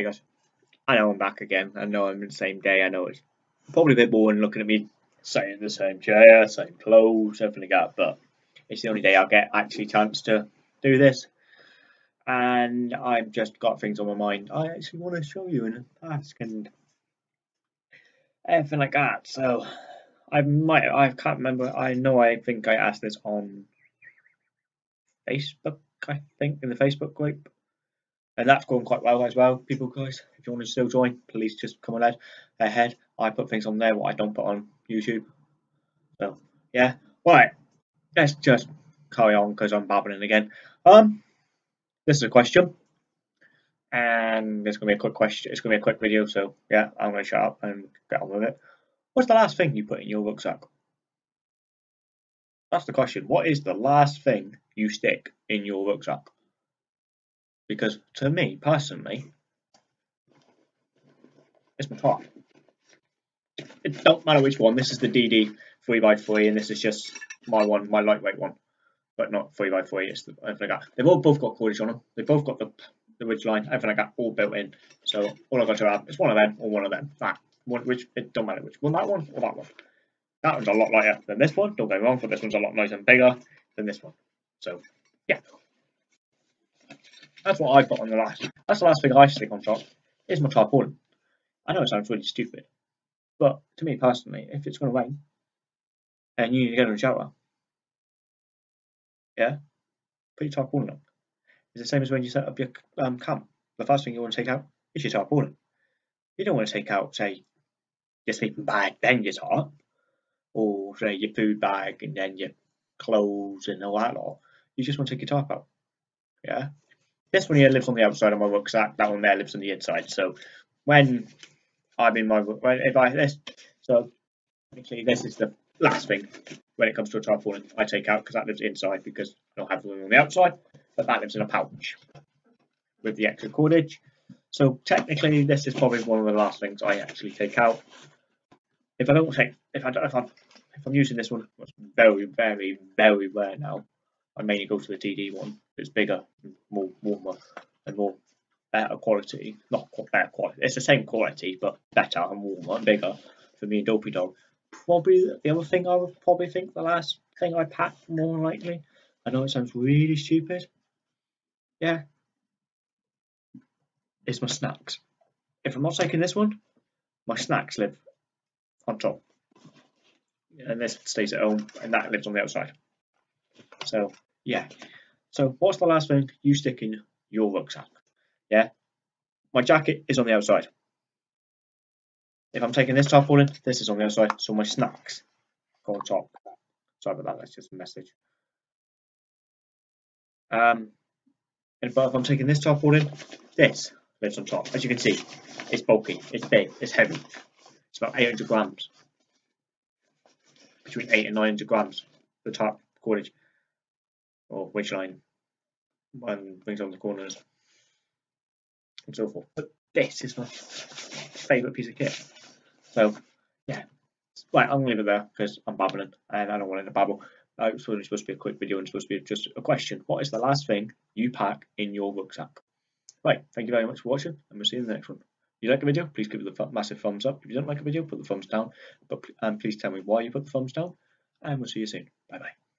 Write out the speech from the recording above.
Hey guys, I know I'm back again. I know I'm in the same day. I know it's probably a bit boring looking at me sitting in the same chair, same clothes, everything like that, but it's the only day I'll get actually chance to do this. And I've just got things on my mind I actually want to show you and ask and everything like that. So I might, I can't remember. I know I think I asked this on Facebook, I think, in the Facebook group. And that's going quite well as well. People, guys, if you want to still join, please just come ahead. Ahead, I put things on there what I don't put on YouTube. So yeah, right. Let's just carry on because I'm babbling again. Um, this is a question, and it's gonna be a quick question. It's gonna be a quick video, so yeah, I'm gonna shut up and get on with it. What's the last thing you put in your rucksack? That's the question. What is the last thing you stick in your rucksack? Because to me personally, it's my tarp. It don't matter which one. This is the DD three x three, and this is just my one, my lightweight one, but not three x three. It's the, everything. They've all both got cordage on them. They've both got the the ridge line, everything like that, all built in. So all I've got to have is one of them or one of them. That one, which it don't matter which one, that one or that one. That one's a lot lighter than this one. Don't get me wrong, but this one's a lot nicer and bigger than this one. So yeah, that's what I put on the last. That's the last thing I stick on top. Is my tarpaulin. I know it sounds really stupid, but to me personally, if it's going to rain and you need to get in the shower, yeah, put your tarpaulin on. It's the same as when you set up your um, camp. The first thing you want to take out is your tarpaulin. You don't want to take out, say, your sleeping bag, then your tarp, or say your food bag and then your clothes and all that lot. You just want to take your tarp out. Yeah. This one here lives on the outside of my rucksack. That one there lives on the inside. So when I'm in my if I this so actually this is the last thing when it comes to a tarpaulin I take out because that lives inside because I don't have the one on the outside, but that lives in a pouch with the extra cordage. So technically, this is probably one of the last things I actually take out. If I don't take, if I don't, if I'm, if I'm using this one, it's very, very, very rare now. I mainly go to the DD one. It's bigger, more warmer, and more better quality. Not better quality. It's the same quality, but better and warmer and bigger for me and Dopey Dog. Probably the other thing I would probably think the last thing I pack more likely. I know it sounds really stupid. Yeah, is my snacks. If I'm not taking this one, my snacks live on top. And this stays at home, and that lives on the outside. So, yeah. So, what's the last thing you stick in your rucksack? Yeah. My jacket is on the outside. If I'm taking this tarpaulin, this is on the outside. So, my snacks go on top. Sorry about that, that's just a message. Um, and but if I'm taking this tarpaulin, this lives on top. As you can see, it's bulky, it's big, it's heavy. It's about 800 grams. Between 8 and 900 grams, the top cordage or ridge line and brings on the corners and so forth. But this is my favourite piece of kit. So, yeah. Right, I'm to leave it there because I'm babbling and I don't want it to babble. Uh, it's only supposed to be a quick video and supposed to be just a question. What is the last thing you pack in your rucksack? Right, thank you very much for watching, and we'll see you in the next one. If you like the video, please give it a massive thumbs up. If you don't like the video, put the thumbs down. But um, please tell me why you put the thumbs down, and we'll see you soon. Bye bye.